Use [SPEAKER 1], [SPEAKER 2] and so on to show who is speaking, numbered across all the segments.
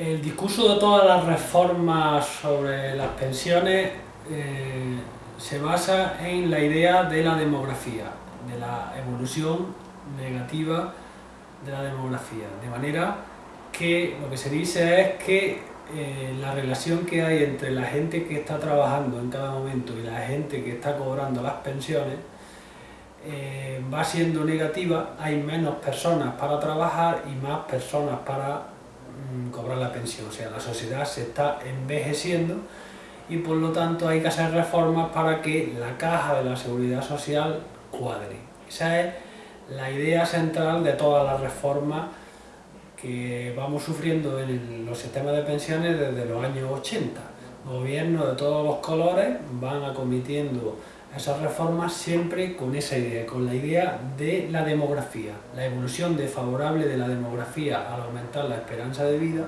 [SPEAKER 1] El discurso de todas las reformas sobre las pensiones eh, se basa en la idea de la demografía, de la evolución negativa de la demografía, de manera que lo que se dice es que eh, la relación que hay entre la gente que está trabajando en cada momento y la gente que está cobrando las pensiones eh, va siendo negativa, hay menos personas para trabajar y más personas para cobrar la pensión, o sea, la sociedad se está envejeciendo y por lo tanto hay que hacer reformas para que la caja de la seguridad social cuadre. Esa es la idea central de todas las reformas que vamos sufriendo en los sistemas de pensiones desde los años 80. Gobiernos de todos los colores van acometiendo esas reformas siempre con esa idea, con la idea de la demografía. La evolución desfavorable de la demografía al aumentar la esperanza de vida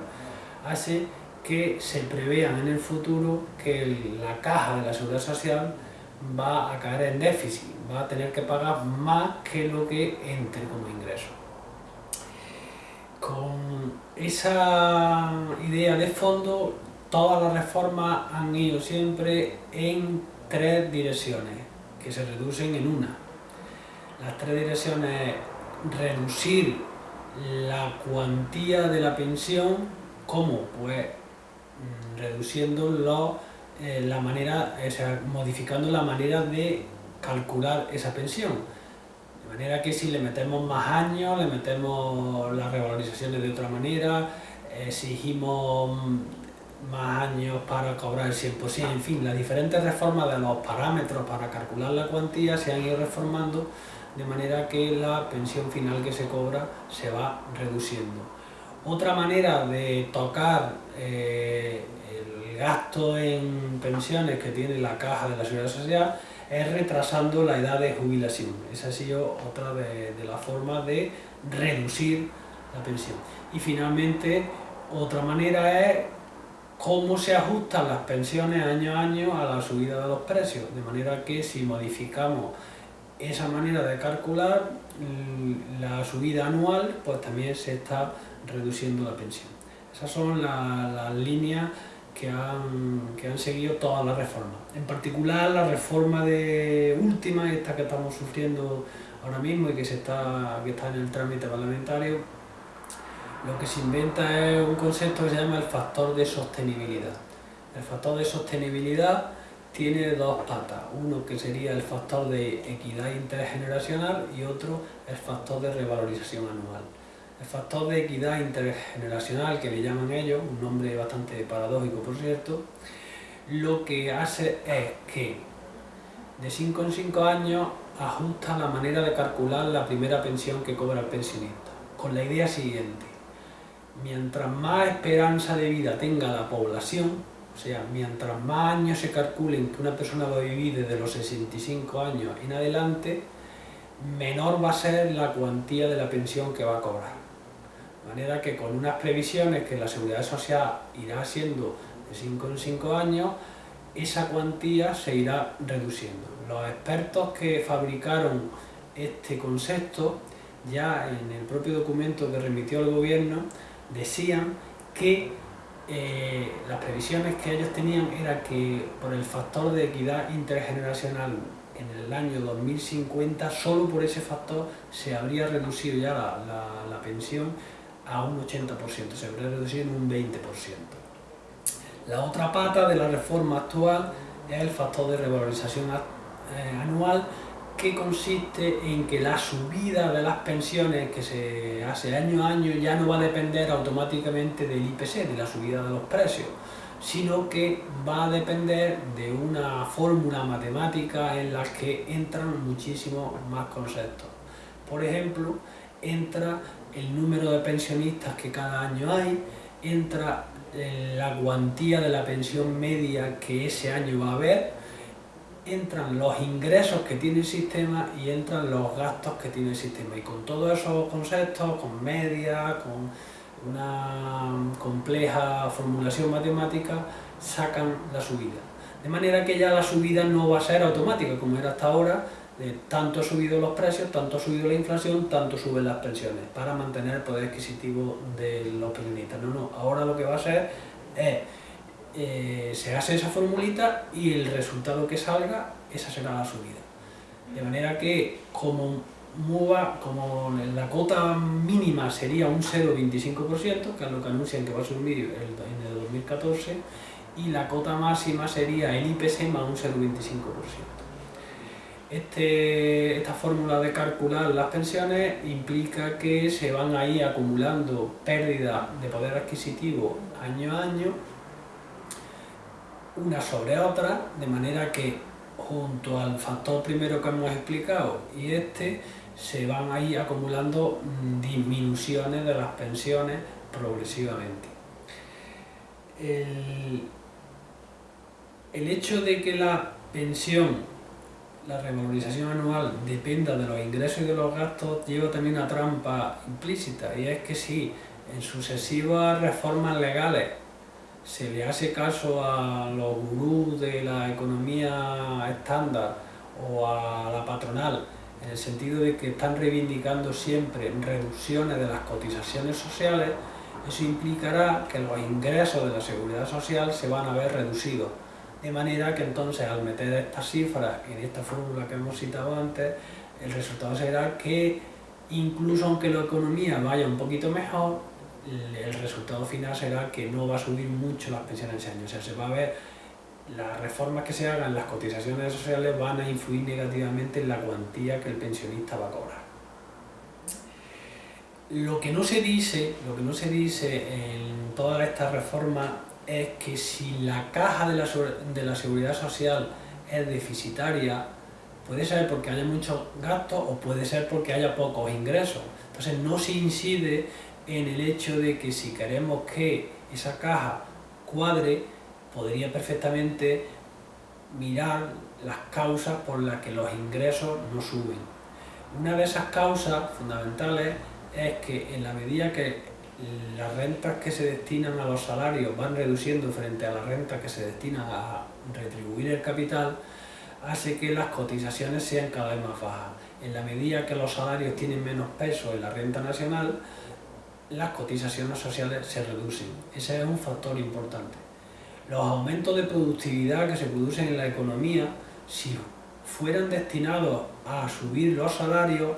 [SPEAKER 1] hace que se prevean en el futuro que la caja de la seguridad social va a caer en déficit, va a tener que pagar más que lo que entre como ingreso. Con esa idea de fondo, todas las reformas han ido siempre en tres direcciones, que se reducen en una. Las tres direcciones reducir la cuantía de la pensión, ¿cómo? Pues mm, reduciendo eh, la manera, o sea, modificando la manera de calcular esa pensión. De manera que si le metemos más años, le metemos las revalorizaciones de otra manera, exigimos más años para cobrar el 100%, en fin, las diferentes reformas de los parámetros para calcular la cuantía se han ido reformando de manera que la pensión final que se cobra se va reduciendo. Otra manera de tocar eh, el gasto en pensiones que tiene la caja de la Seguridad Social es retrasando la edad de jubilación. Esa ha sido otra de, de las formas de reducir la pensión. Y finalmente, otra manera es cómo se ajustan las pensiones año a año a la subida de los precios, de manera que si modificamos esa manera de calcular la subida anual, pues también se está reduciendo la pensión. Esas son las, líneas que han, seguido todas las reformas. En particular la reforma de última, esta que estamos sufriendo ahora mismo y que, se que está en el trámite parlamentario, lo que se inventa es un concepto que se llama el factor de sostenibilidad. El factor de sostenibilidad tiene dos patas, uno que sería el factor de equidad intergeneracional y otro el factor de revalorización anual. El factor de equidad intergeneracional, que le llaman ellos, un nombre bastante paradójico por cierto, lo que hace es que de 5 en 5 años ajusta la manera de calcular la primera pensión que cobra el pensionista, con la idea siguiente mientras más esperanza de vida tenga la población, o sea, mientras más años se calculen que una persona va a vivir desde los 65 años en adelante, menor va a ser la cuantía de la pensión que va a cobrar. De manera que con unas previsiones que la Seguridad Social irá haciendo de 5 en 5 años, esa cuantía se irá reduciendo. Los expertos que fabricaron este concepto, ya en el propio documento que remitió el gobierno, decían que eh, las previsiones que ellos tenían era que por el factor de equidad intergeneracional en el año 2050, solo por ese factor se habría reducido ya la, pensión a un 80%, se habría reducido en un 20%. La otra pata de la reforma actual es el factor de revalorización eh, anual que consiste en que la subida de las pensiones que se hace año a año ya no va a depender automáticamente del IPC, de la subida de los precios, sino que va a depender de una fórmula matemática en la que entran muchísimos más conceptos. Por ejemplo, entra el número de pensionistas que cada año hay, entra eh, la cuantía de la pensión media que ese año va a haber, entran los ingresos que tiene el sistema y entran los gastos que tiene el sistema. Y con todos esos conceptos, con media, con una compleja formulación matemática, sacan la subida. De manera que ya la subida no va a ser automática, como era hasta ahora, de tanto ha subido los precios, tanto ha subido la inflación, tanto suben las pensiones, para mantener el poder adquisitivo de los pensionistas. No, no, ahora lo que va a ser es, eh, se hace esa formulita y el resultado que salga, esa será la subida. De manera que como como la cota mínima sería un 0,25%, que es lo que anuncian que va a subir en el 2014, y la cota máxima sería el IPC más un 0,25%. Este, esta fórmula de calcular las pensiones implica que se van a ir acumulando pérdidas de poder adquisitivo año a año, una sobre otra, de manera que junto al factor primero que hemos explicado y este, se van a ir acumulando disminuciones de las pensiones progresivamente. El, el hecho de que la pensión, la revalorización anual, dependa de los ingresos y de los gastos, lleva también una trampa implícita, y es que si en sucesivas reformas legales se le hace caso a los gurús de la economía estándar o a la patronal, en el sentido de que están reivindicando siempre reducciones de las cotizaciones sociales, eso implicará que los ingresos de la seguridad social se van a ver reducidos. De manera que entonces al meter estas cifras en esta fórmula que hemos citado antes, el resultado será que incluso aunque la economía vaya un poquito mejor, el resultado final será que no va a subir mucho las pensiones ese año. O sea, se va a ver, las reformas que se hagan las cotizaciones sociales van a influir negativamente en la cuantía que el pensionista va a cobrar. Lo que no se dice, lo que no se dice en todas estas reformas es que si la caja de la, de la seguridad social es deficitaria, puede ser porque haya muchos gastos o puede ser porque haya pocos ingresos. Entonces no se incide en el hecho de que si queremos que esa caja cuadre, podría perfectamente mirar las causas por las que los ingresos no suben. Una de esas causas fundamentales es que en la medida que las rentas que se destinan a los salarios van reduciendo frente a las rentas que se destinan a retribuir el capital, hace que las cotizaciones sean cada vez más bajas. En la medida que los salarios tienen menos peso en la renta nacional, las cotizaciones sociales se reducen. Ese es un factor importante. Los aumentos de productividad que se producen en la economía, si fueran destinados a subir los salarios,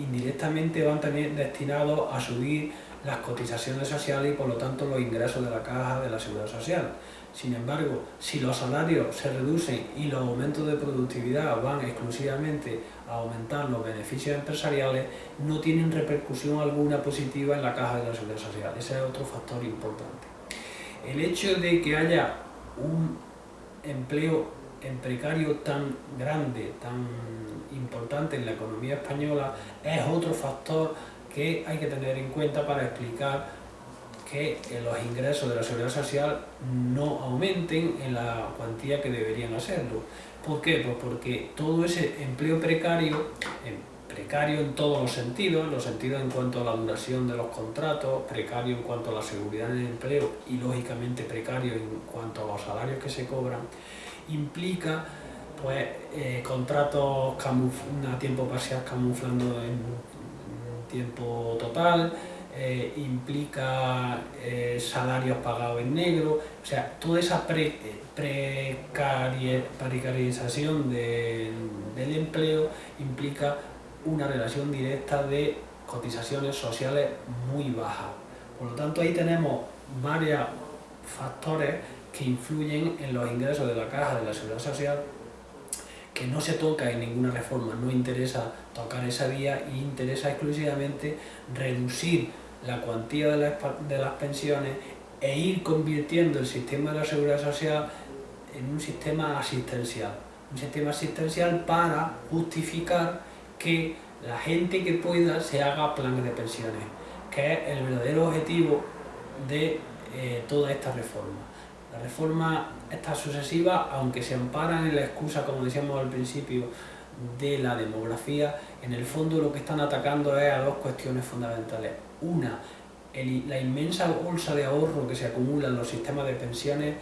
[SPEAKER 1] indirectamente van también destinados a subir las cotizaciones sociales y por lo tanto los ingresos de la caja de la seguridad social. Sin embargo, si los salarios se reducen y los aumentos de productividad van exclusivamente a aumentar los beneficios empresariales, no tienen repercusión alguna positiva en la caja de la seguridad social. Ese es otro factor importante. El hecho de que haya un empleo precario tan grande, tan importante en la economía española, es otro factor que hay que tener en cuenta para explicar que los ingresos de la seguridad social no aumenten en la cuantía que deberían hacerlo. ¿Por qué? Pues porque todo ese empleo precario, precario en todos los sentidos, en los sentidos en cuanto a la duración de los contratos, precario en cuanto a la seguridad del empleo y lógicamente precario en cuanto a los salarios que se cobran, implica pues eh, contratos a tiempo parcial camuflando en tiempo total, eh, implica eh, salarios pagados en negro, o sea, toda esa pre, precarización del empleo implica una relación directa de cotizaciones sociales muy bajas. Por lo tanto, ahí tenemos varios factores que influyen en los ingresos de la caja de la seguridad social que no se toca en ninguna reforma, no interesa tocar esa vía y interesa exclusivamente reducir la cuantía de las, de las pensiones e ir convirtiendo el sistema de la seguridad social en un sistema asistencial. Un sistema asistencial para justificar que la gente que pueda se haga planes de pensiones, que es el verdadero objetivo de eh, toda esta reforma. La reforma estas sucesivas, aunque se amparan en la excusa, como decíamos al principio, de la demografía, en el fondo lo que están atacando es a dos cuestiones fundamentales. Una, la inmensa bolsa de ahorro que se acumula en los sistemas de pensiones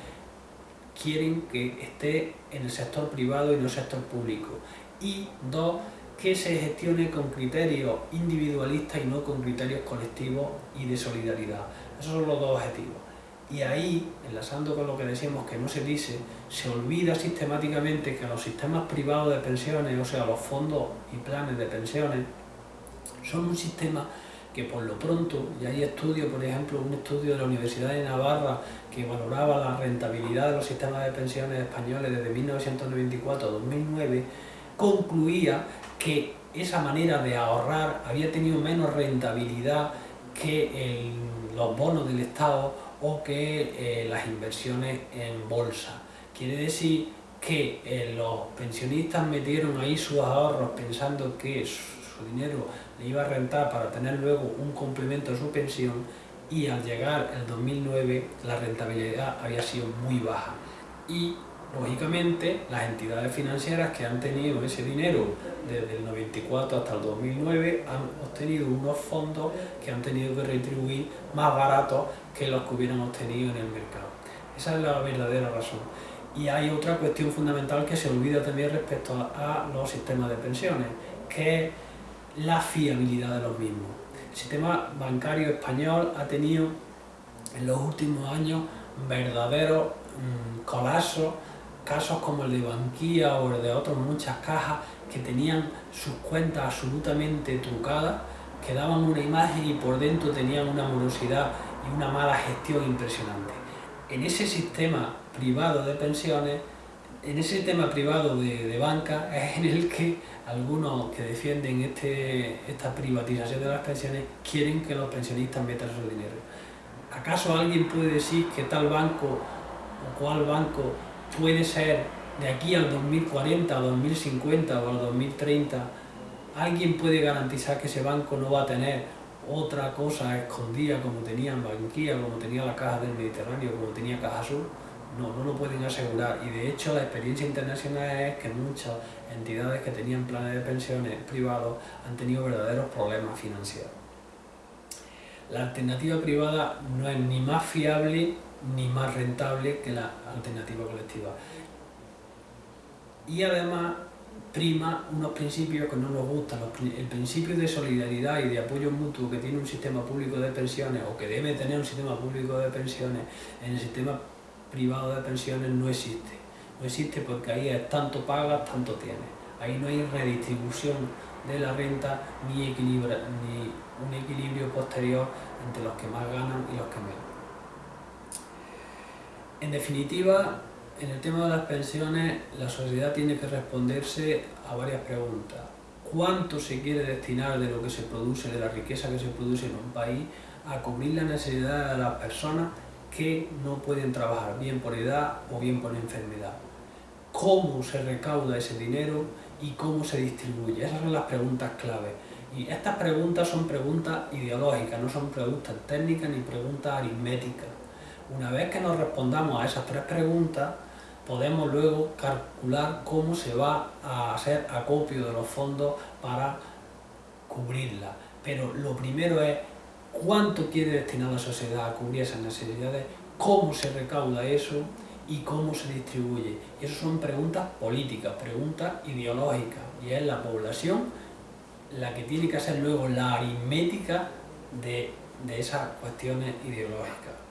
[SPEAKER 1] quieren que esté en el sector privado y no el sector público. y dos, que se gestione con criterios individualistas y no con criterios colectivos y de solidaridad. Esos son los dos objetivos. Y ahí, enlazando con lo que decíamos que no se dice, se olvida sistemáticamente que los sistemas privados de pensiones, o sea, los fondos y planes de pensiones, son un sistema que por lo pronto, y hay estudios, por ejemplo, un estudio de la Universidad de Navarra que valoraba la rentabilidad de los sistemas de pensiones españoles desde 1994 a 2009, concluía que esa manera de ahorrar había tenido menos rentabilidad que los bonos del Estado o que eh, las inversiones en bolsa. Quiere decir que eh, los pensionistas metieron ahí sus ahorros pensando que su dinero le iba a rentar para tener luego un complemento a su pensión y al llegar el 2009 la rentabilidad había sido muy baja. Y lógicamente las entidades financieras que han tenido ese dinero desde el 94 hasta el 2009 han obtenido unos fondos que han tenido que retribuir más baratos que los que hubieran obtenido en el mercado. Esa es la verdadera razón. Y hay otra cuestión fundamental que se olvida también respecto a los sistemas de pensiones, que es la fiabilidad de los mismos. El sistema bancario español ha tenido en los últimos años verdaderos mm, colapsos, casos como el de Banquía o el de otras muchas cajas que tenían sus cuentas absolutamente trucadas, que daban una imagen y por dentro tenían una morosidad y una mala gestión impresionante. En ese sistema privado de pensiones, en ese sistema privado de, banca, es en el que algunos que defienden este, esta privatización de las pensiones quieren que los pensionistas metan su dinero. ¿Acaso alguien puede decir que tal banco o cual banco puede ser de aquí al 2040, al 2050 o al 2030? ¿Alguien puede garantizar que ese banco no va a tener otra cosa escondida como tenía en Banquía, como tenía la Caja del Mediterráneo, como tenía Caja Sur? No, no lo pueden asegurar y de hecho la experiencia internacional es que muchas entidades que tenían planes de pensiones privados han tenido verdaderos problemas financieros. La alternativa privada no es ni más fiable ni más rentable que la alternativa colectiva. Y además prima unos principios que no nos gustan, el principio de solidaridad y de apoyo mutuo que tiene un sistema público de pensiones o que debe tener un sistema público de pensiones en el sistema privado de pensiones no existe. No existe porque ahí es tanto pagas, tanto tienes. Ahí no hay redistribución de la renta ni, ni un equilibrio posterior entre los que más ganan y los que menos. En definitiva, en el tema de las pensiones, la sociedad tiene que responderse a varias preguntas. ¿Cuánto se quiere destinar de lo que se produce, de la riqueza que se produce en un país, a cubrir las necesidades de las personas que no pueden trabajar, bien por edad o bien por enfermedad? ¿Cómo se recauda ese dinero y cómo se distribuye? Esas son las preguntas clave. Y estas preguntas son preguntas ideológicas, no son preguntas técnicas ni preguntas aritméticas. Una vez que nos respondamos a esas tres preguntas, podemos luego calcular cómo se va a hacer acopio de los fondos para cubrirla. Pero lo primero es cuánto quiere destinar la sociedad a cubrir esas necesidades, cómo se recauda eso y cómo se distribuye. Y son preguntas políticas, preguntas ideológicas. Y es la población la que tiene que hacer luego la aritmética de, de esas cuestiones ideológicas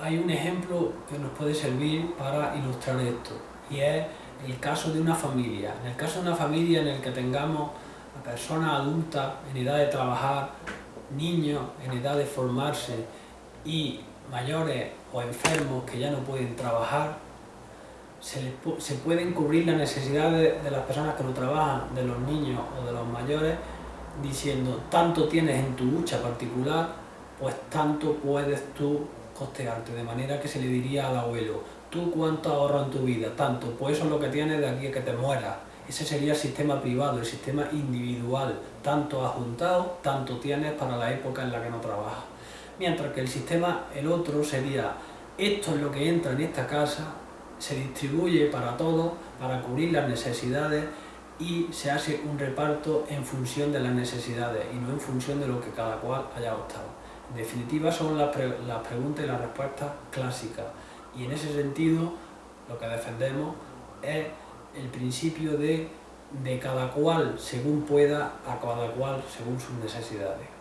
[SPEAKER 1] hay un ejemplo que nos puede servir para ilustrar esto y es el caso de una familia. En el caso de una familia en el que tengamos a personas adultas en edad de trabajar, niños en edad de formarse y mayores o enfermos que ya no pueden trabajar, se, pueden cubrir las necesidades de las personas que no trabajan, de los niños o de los mayores, diciendo tanto tienes en tu lucha particular, pues tanto puedes tú costearte, de manera que se le diría al abuelo, ¿tú cuánto ahorras en tu vida? Tanto, pues eso es lo que tienes de aquí a que te mueras. Ese sería el sistema privado, el sistema individual. Tanto has juntado, tanto tienes para la época en la que no trabajas. Mientras que el sistema, el otro, sería esto es lo que entra en esta casa, se distribuye para todos, para cubrir las necesidades y se hace un reparto en función de las necesidades y no en función de lo que cada cual haya optado. Definitiva son las, preguntas y las respuestas clásicas y en ese sentido lo que defendemos es el principio de de cada cual según pueda, a cada cual según sus necesidades.